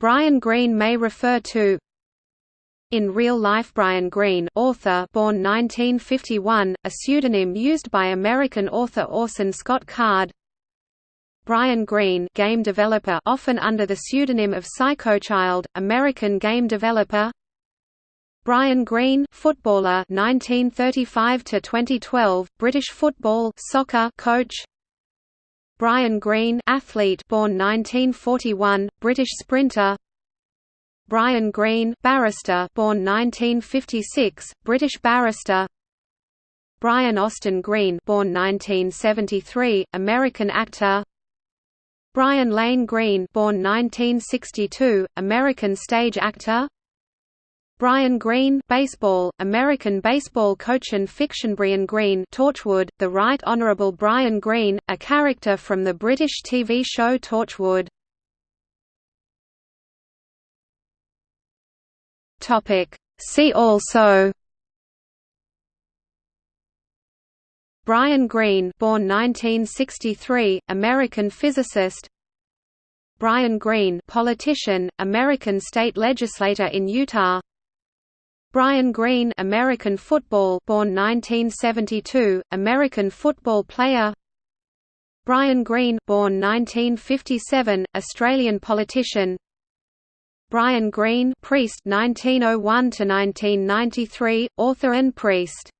Brian Greene may refer to. In real life Brian Greene author born 1951, a pseudonym used by American author Orson Scott Card. Brian Greene game developer often under the pseudonym of Psychochild, American game developer. Brian Greene footballer 1935 to 2012 British football soccer coach Brian Greene athlete born 1941 British sprinter. Brian Greene barrister born 1956 British barrister. Brian Austin Green born 1973 American actor. Brian Lane Green born 1962 American stage actor Brian Greene baseball, American baseball coach and fiction Brian Greene Torchwood, the Right Honourable Brian Greene, a character from the British TV show Torchwood. Topic. See also Brian Greene born 1963, American physicist Brian Greene politician, American state legislator in Utah Brian Greene American football born 1972, American football player. Brian Greene born 1957, Australian politician. Brian Greene, priest 1901 to 1993, author and priest